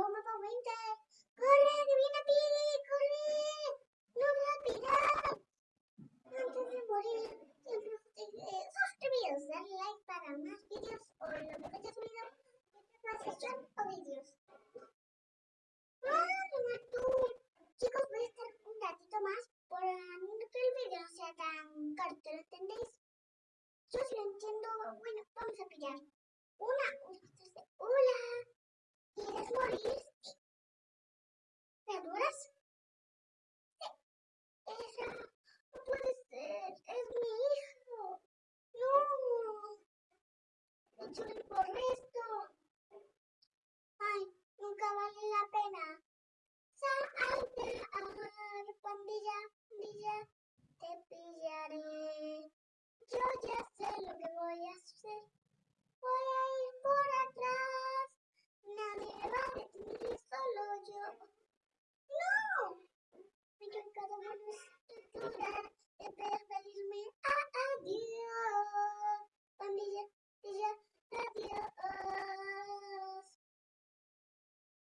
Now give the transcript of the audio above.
no, mamá, vente. Corre, que viene Piri, corre. No me va a pirar. Antes de morir, siempre eh, suscribiros, darle like para más vídeos o lo que hayas subido, más sesión o vídeos. Ah, Madre tú. Chicos, voy a estar un ratito más para no que el video sea tan corto, ¿lo entendéis? Yo si lo entiendo, bueno, vamos a pillar. Hecho por esto. Ay, nunca vale la pena. Salte pandilla, pandilla, te pillaré. Yo ya sé lo que voy a hacer. Voy a ir por atrás. Nadie va a detener, solo yo. ¡No! Me he